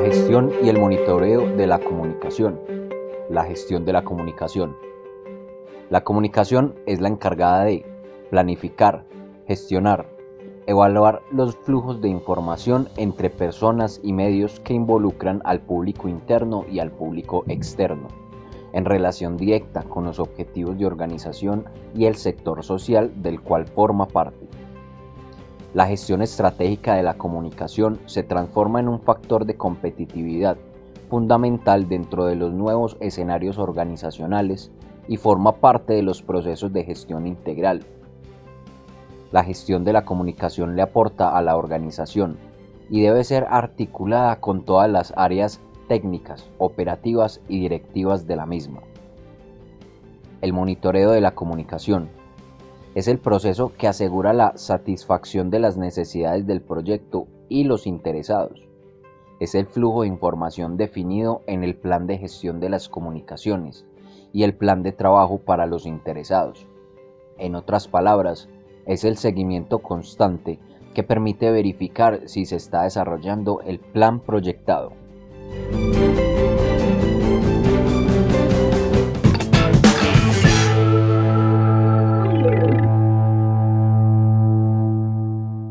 gestión y el monitoreo de la comunicación. La gestión de la comunicación. La comunicación es la encargada de planificar, gestionar, evaluar los flujos de información entre personas y medios que involucran al público interno y al público externo, en relación directa con los objetivos de organización y el sector social del cual forma parte. La gestión estratégica de la comunicación se transforma en un factor de competitividad fundamental dentro de los nuevos escenarios organizacionales y forma parte de los procesos de gestión integral. La gestión de la comunicación le aporta a la organización y debe ser articulada con todas las áreas técnicas, operativas y directivas de la misma. El monitoreo de la comunicación es el proceso que asegura la satisfacción de las necesidades del proyecto y los interesados. Es el flujo de información definido en el plan de gestión de las comunicaciones y el plan de trabajo para los interesados. En otras palabras, es el seguimiento constante que permite verificar si se está desarrollando el plan proyectado.